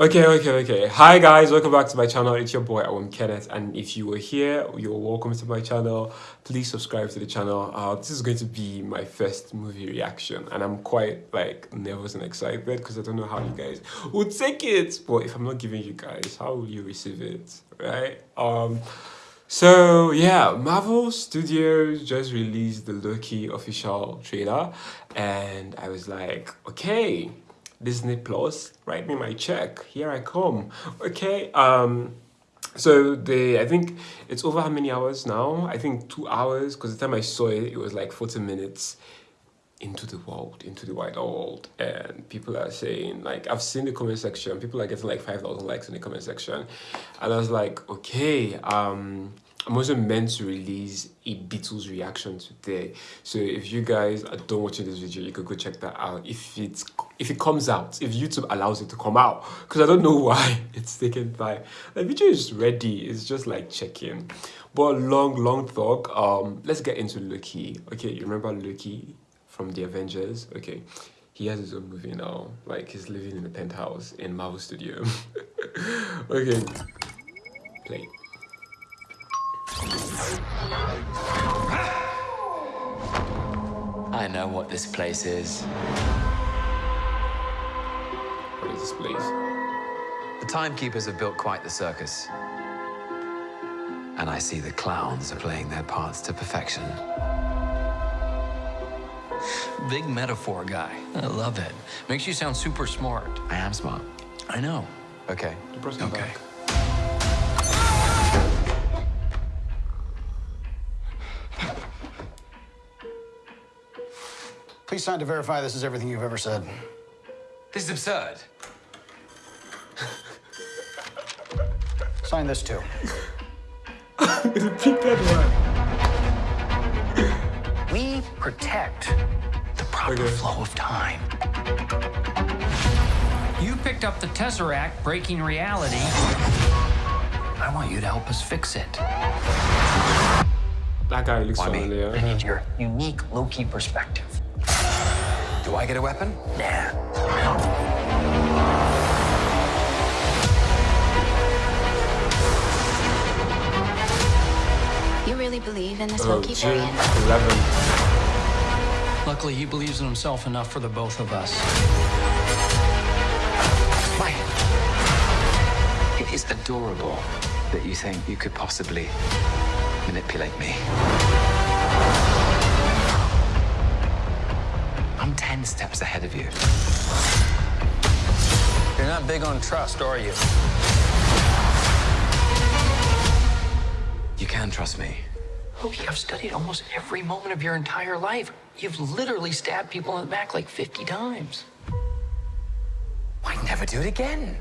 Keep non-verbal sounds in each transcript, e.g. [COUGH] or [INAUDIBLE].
Okay, okay, okay. Hi guys, welcome back to my channel. It's your boy, Awam Kenneth, and if you were here, you're welcome to my channel. Please subscribe to the channel. Uh, this is going to be my first movie reaction, and I'm quite like nervous and excited because I don't know how you guys would take it. But if I'm not giving you guys, how will you receive it, right? Um. So yeah, Marvel Studios just released the Loki official trailer, and I was like, okay Disney Plus, write me my check. Here I come. Okay. Um. So they, I think it's over how many hours now? I think two hours. Because the time I saw it, it was like forty minutes into the world, into the wide world, and people are saying like I've seen the comment section. People are getting like five thousand likes in the comment section, and I was like, okay. Um I'm also meant to release a Beatles reaction today. So if you guys are done watching this video, you could go check that out. If it's if it comes out, if YouTube allows it to come out, because I don't know [LAUGHS] why it's taken time. The video is ready. It's just like checking. But long, long talk. Um, let's get into Loki. Okay, you remember Loki from the Avengers? Okay. He has his own movie now. Like he's living in a penthouse in Marvel Studio. [LAUGHS] okay. Play. I know what this place is. What is this place? The timekeepers have built quite the circus. And I see the clowns are playing their parts to perfection. Big metaphor guy. I love it. Makes you sound super smart. I am smart. I know. Okay. Okay. Back. Please sign to verify this is everything you've ever said. This is absurd. Sign this too. Repeat that one. We protect the proper Okay. flow of time. You picked up the Tesseract breaking reality. I want you to help us fix it. That guy looks Why me? familiar. I need your unique Loki perspective. Do I get a weapon? Nah. You really believe in this Oh, Loki June variant? 11th. Luckily, he believes in himself enough for the both of us. Why? It is adorable that you think you could possibly manipulate me. I'm 10 steps ahead of you. You're not big on trust, are you? You can trust me. Oh, Loki, I've studied almost every moment of your entire life. You've literally stabbed people in the back like 50 times. Why never do it again?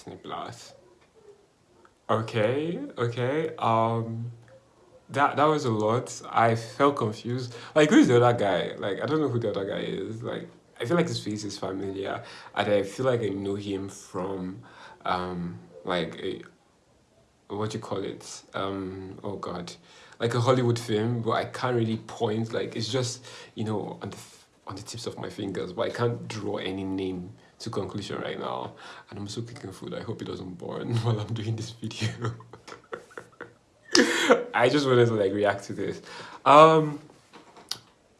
Disney Plus. Okay, okay. Um that that was a lot. I felt confused. Like who's the other guy? Like I don't know who the other guy is. Like I feel like his face is familiar and I feel like I know him from um like a what you call it um oh god like a hollywood film but i can't really point like it's just you know on the on the tips of my fingers but i can't draw any name to conclusion right now. And i'm also cooking food. I hope it doesn't burn [LAUGHS] while i'm doing this video. [LAUGHS] I just wanted to like react to this. Um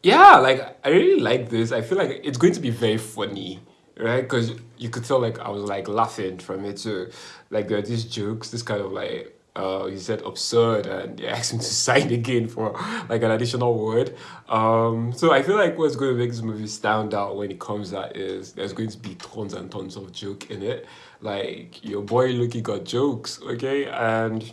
yeah like i really like this. I feel like it's going to be very funny right? Because you could tell like i was like laughing from it too. Like there are these jokes this kind of like uh he said absurd and they [LAUGHS] asked him to sign again for like an additional word. Um so i feel like what's going to make this movie stand out when it comes out is there's going to be tons and tons of joke in it. Like your boy Loki got jokes okay? And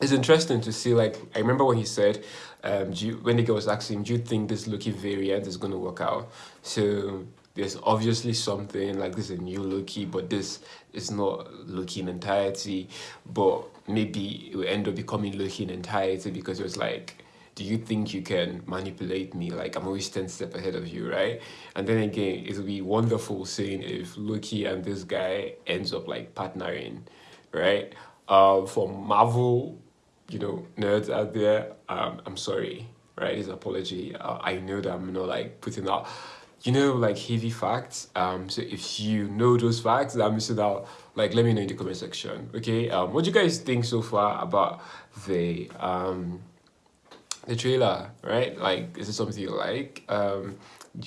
it's interesting to see like i remember when he said um you, when the girl was asking him do you think this Loki variant is going to work out? So there's obviously something like this is a new Loki but this is not Loki in entirety but maybe it will end up becoming Loki in entirety because it was like do you think you can manipulate me? Like I'm always 10 step ahead of you, right? And then again, it'll be wonderful seeing if Loki and this guy ends up like partnering, right? Uh, for Marvel, you know, nerds out there, um, I'm sorry, right? His apology. Uh, I know that I'm not like putting out, you know, like heavy facts. Um, so if you know those facts that I'm missing out, like let me know in the comment section. Okay. Um, what do you guys think so far about the um the trailer? Right? Like, is it something you like? Um,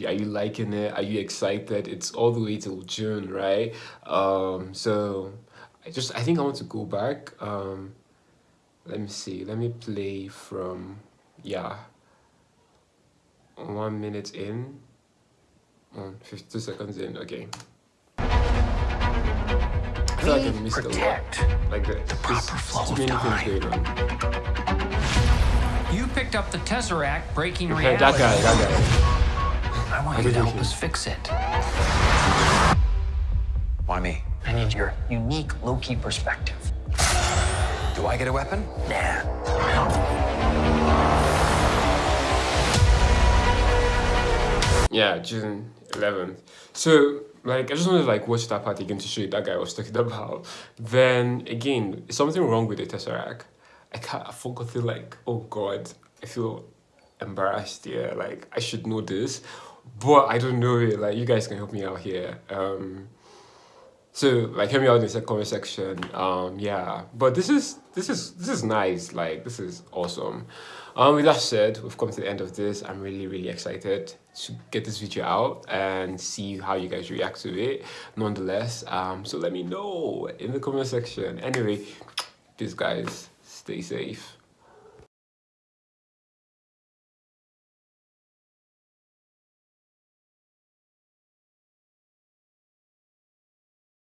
are you liking it? Are you excited? It's all the way till June, right? Um, so I just I think I want to go back. Um, let me see. Let me play from yeah one minute in, on 52 seconds in, okay. I feel like I missed a lot. protect Like the, the proper flow too of many time. things going on. You picked up the Tesseract, breaking Okay, reality. that guy, that guy. I want I'm you to help joking. us fix it. Why me? I need your unique Loki perspective. Do I get a weapon? Nah. Yeah, June 11th. So, like, I just wanted to like watch that part again to show you that guy I was talking [LAUGHS] about. Then again, something wrong with the Tesseract? I can't. I forgot like. Oh God, I feel embarrassed. Yeah, like I should know this, but I don't know it. Like, you guys can help me out here. Um, so like hear me out in the comment section. Um yeah. But this is this is this is nice. Like this is awesome. Um with that said we've come to the end of this. I'm really really excited to get this video out and see how you guys react to it nonetheless. Um so let me know in the comment section. Anyway peace guys. Stay safe